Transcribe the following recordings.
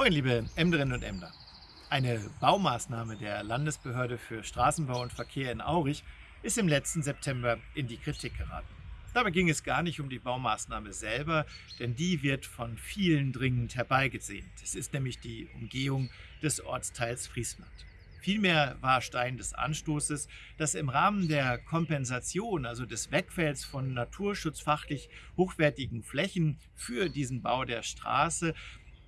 Moin liebe Emderinnen und Emder. Eine Baumaßnahme der Landesbehörde für Straßenbau und Verkehr in Aurich ist im letzten September in die Kritik geraten. Dabei ging es gar nicht um die Baumaßnahme selber, denn die wird von vielen dringend herbeigesehnt. Es ist nämlich die Umgehung des Ortsteils Friesland. Vielmehr war Stein des Anstoßes, dass im Rahmen der Kompensation, also des Wegfells von naturschutzfachlich hochwertigen Flächen für diesen Bau der Straße,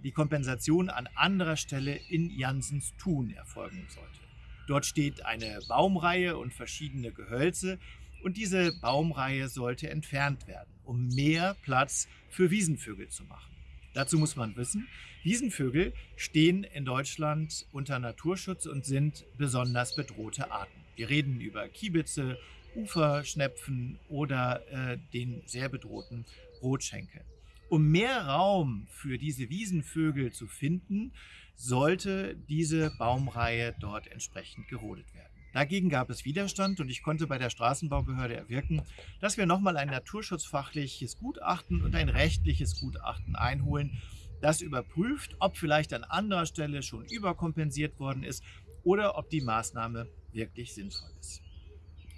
die Kompensation an anderer Stelle in Jansens Thun erfolgen sollte. Dort steht eine Baumreihe und verschiedene Gehölze und diese Baumreihe sollte entfernt werden, um mehr Platz für Wiesenvögel zu machen. Dazu muss man wissen, Wiesenvögel stehen in Deutschland unter Naturschutz und sind besonders bedrohte Arten. Wir reden über Kiebitze, Uferschnepfen oder äh, den sehr bedrohten Rotschenkel. Um mehr Raum für diese Wiesenvögel zu finden, sollte diese Baumreihe dort entsprechend gerodet werden. Dagegen gab es Widerstand und ich konnte bei der Straßenbaubehörde erwirken, dass wir nochmal ein naturschutzfachliches Gutachten und ein rechtliches Gutachten einholen, das überprüft, ob vielleicht an anderer Stelle schon überkompensiert worden ist oder ob die Maßnahme wirklich sinnvoll ist.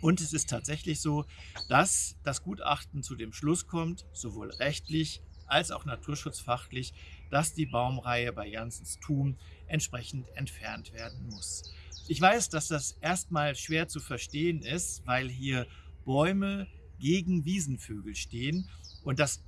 Und es ist tatsächlich so, dass das Gutachten zu dem Schluss kommt, sowohl rechtlich als auch naturschutzfachlich, dass die Baumreihe bei Janssens Thum entsprechend entfernt werden muss. Ich weiß, dass das erstmal schwer zu verstehen ist, weil hier Bäume gegen Wiesenvögel stehen und das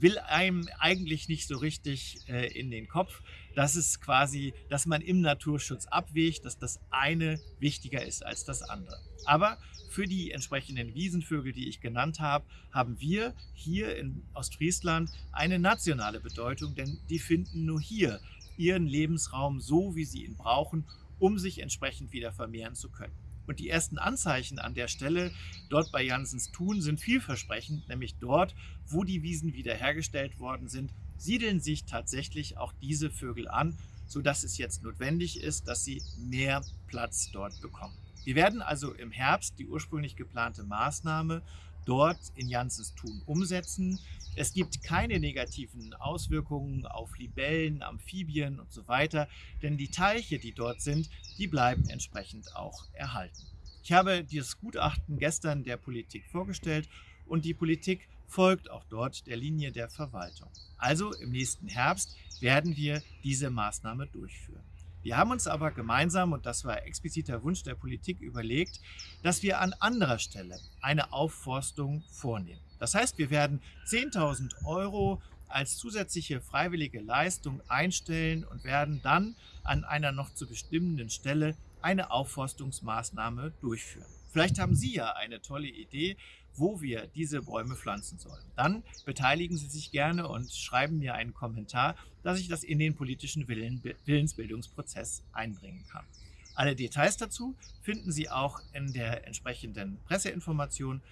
will einem eigentlich nicht so richtig äh, in den Kopf, dass es quasi, dass man im Naturschutz abwägt, dass das eine wichtiger ist als das andere. Aber für die entsprechenden Wiesenvögel, die ich genannt habe, haben wir hier in Ostfriesland eine nationale Bedeutung, denn die finden nur hier ihren Lebensraum so, wie sie ihn brauchen, um sich entsprechend wieder vermehren zu können. Und die ersten Anzeichen an der Stelle dort bei Janssens Thun sind vielversprechend, nämlich dort, wo die Wiesen wiederhergestellt worden sind, siedeln sich tatsächlich auch diese Vögel an, sodass es jetzt notwendig ist, dass sie mehr Platz dort bekommen. Wir werden also im Herbst die ursprünglich geplante Maßnahme dort in Janssens Thun umsetzen. Es gibt keine negativen Auswirkungen auf Libellen, Amphibien und so weiter, denn die Teiche, die dort sind, die bleiben entsprechend auch erhalten. Ich habe dieses Gutachten gestern der Politik vorgestellt und die Politik folgt auch dort der Linie der Verwaltung. Also im nächsten Herbst werden wir diese Maßnahme durchführen. Wir haben uns aber gemeinsam, und das war expliziter Wunsch der Politik, überlegt, dass wir an anderer Stelle eine Aufforstung vornehmen. Das heißt, wir werden 10.000 Euro als zusätzliche freiwillige Leistung einstellen und werden dann an einer noch zu bestimmenden Stelle eine Aufforstungsmaßnahme durchführen. Vielleicht haben Sie ja eine tolle Idee, wo wir diese Bäume pflanzen sollen. Dann beteiligen Sie sich gerne und schreiben mir einen Kommentar, dass ich das in den politischen Willen, Willensbildungsprozess einbringen kann. Alle Details dazu finden Sie auch in der entsprechenden Presseinformation,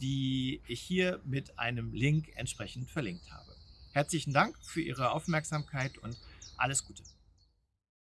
die ich hier mit einem Link entsprechend verlinkt habe. Herzlichen Dank für Ihre Aufmerksamkeit und alles Gute.